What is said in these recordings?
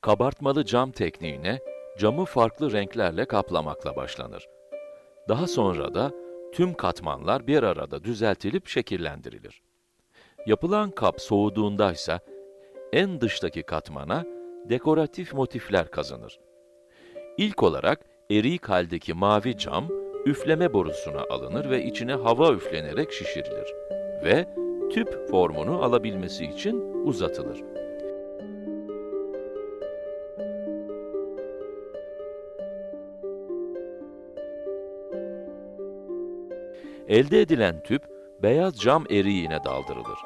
Kabartmalı cam tekniğine camı farklı renklerle kaplamakla başlanır. Daha sonra da tüm katmanlar bir arada düzeltilip şekillendirilir. Yapılan kap soğuduğunda ise en dıştaki katmana dekoratif motifler kazanır. İlk olarak erik haldeki mavi cam üfleme borusuna alınır ve içine hava üflenerek şişirilir ve tüp formunu alabilmesi için uzatılır. Elde edilen tüp, beyaz cam eriğine daldırılır.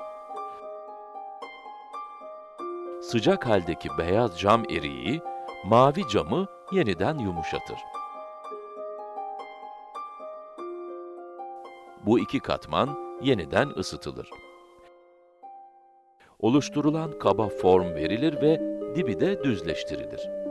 Sıcak haldeki beyaz cam eriği, mavi camı yeniden yumuşatır. Bu iki katman yeniden ısıtılır. Oluşturulan kaba form verilir ve dibi de düzleştirilir.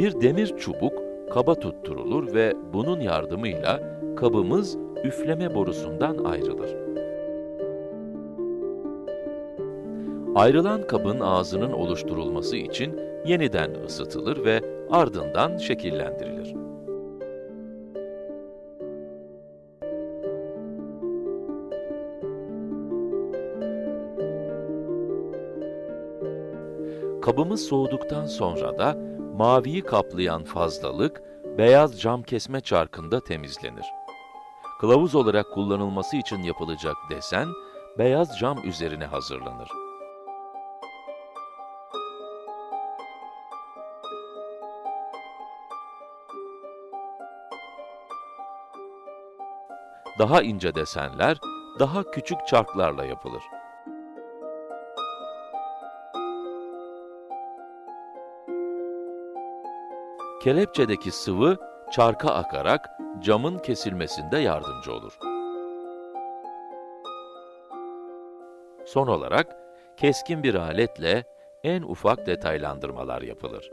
Bir demir çubuk kaba tutturulur ve bunun yardımıyla kabımız üfleme borusundan ayrılır. Ayrılan kabın ağzının oluşturulması için yeniden ısıtılır ve ardından şekillendirilir. Kabımız soğuduktan sonra da maviyi kaplayan fazlalık beyaz cam kesme çarkında temizlenir. Kılavuz olarak kullanılması için yapılacak desen, beyaz cam üzerine hazırlanır. Daha ince desenler, daha küçük çarklarla yapılır. Kelepçedeki sıvı, çarka akarak camın kesilmesinde yardımcı olur. Son olarak, keskin bir aletle en ufak detaylandırmalar yapılır.